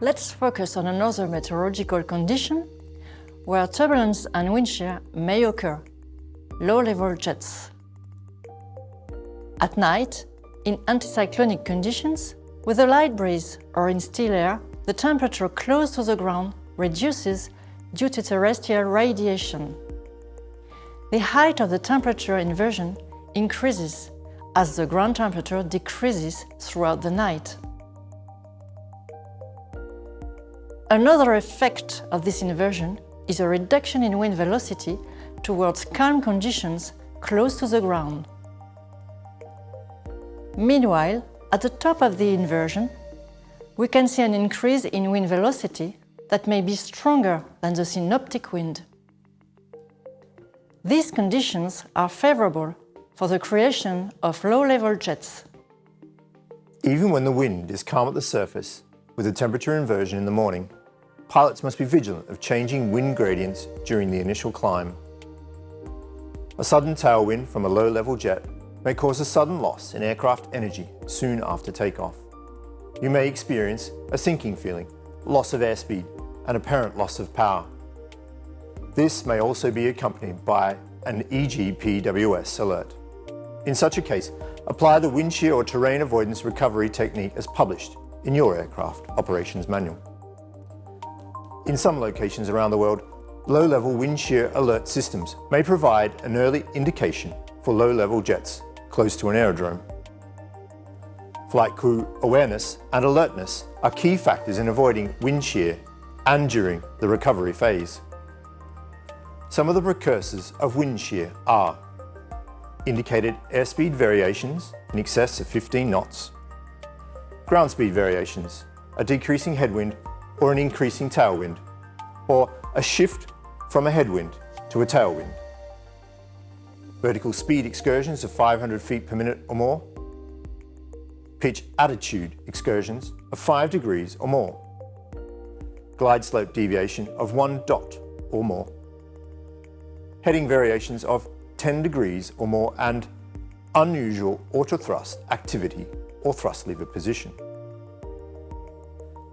let's focus on another meteorological condition where turbulence and wind shear may occur, low-level jets. At night, in anticyclonic conditions, with a light breeze or in still air, the temperature close to the ground reduces due to terrestrial radiation. The height of the temperature inversion increases as the ground temperature decreases throughout the night. Another effect of this inversion is a reduction in wind velocity towards calm conditions close to the ground. Meanwhile, at the top of the inversion, we can see an increase in wind velocity that may be stronger than the synoptic wind. These conditions are favorable for the creation of low-level jets. Even when the wind is calm at the surface, with a temperature inversion in the morning, pilots must be vigilant of changing wind gradients during the initial climb. A sudden tailwind from a low-level jet may cause a sudden loss in aircraft energy soon after takeoff. You may experience a sinking feeling, loss of airspeed, and apparent loss of power. This may also be accompanied by an EGPWS alert. In such a case, apply the wind shear or terrain avoidance recovery technique as published in your aircraft operations manual. In some locations around the world, low-level wind shear alert systems may provide an early indication for low-level jets close to an aerodrome. Flight crew awareness and alertness are key factors in avoiding wind shear and during the recovery phase. Some of the precursors of wind shear are indicated airspeed variations in excess of 15 knots, ground speed variations, a decreasing headwind or an increasing tailwind, or a shift from a headwind to a tailwind. Vertical speed excursions of 500 feet per minute or more. Pitch attitude excursions of 5 degrees or more. Glide slope deviation of 1 dot or more. Heading variations of 10 degrees or more and unusual autothrust activity or thrust lever position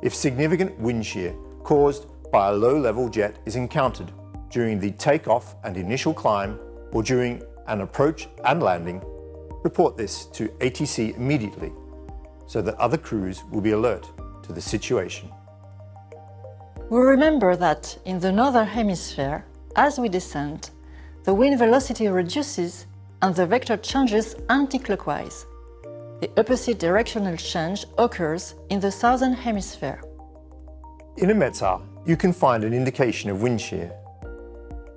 if significant wind shear caused by a low-level jet is encountered during the takeoff and initial climb or during an approach and landing, report this to ATC immediately so that other crews will be alert to the situation. We remember that in the northern hemisphere, as we descend, the wind velocity reduces and the vector changes anti-clockwise. The opposite directional change occurs in the southern hemisphere. In a METAR, you can find an indication of wind shear.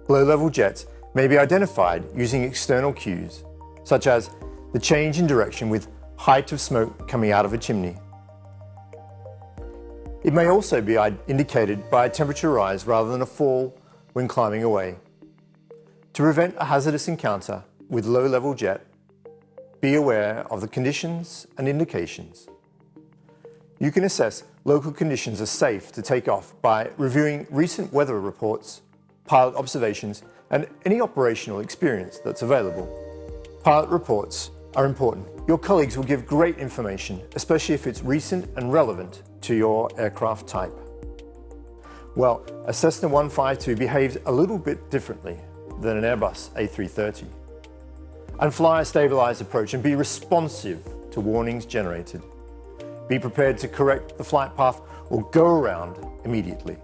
Low-level jets may be identified using external cues, such as the change in direction with height of smoke coming out of a chimney. It may also be indicated by a temperature rise rather than a fall when climbing away. To prevent a hazardous encounter with low-level jet, be aware of the conditions and indications. You can assess local conditions are safe to take off by reviewing recent weather reports, pilot observations, and any operational experience that's available. Pilot reports are important. Your colleagues will give great information, especially if it's recent and relevant to your aircraft type. Well, a Cessna 152 behaves a little bit differently than an Airbus A330 and fly a stabilized approach and be responsive to warnings generated. Be prepared to correct the flight path or go around immediately.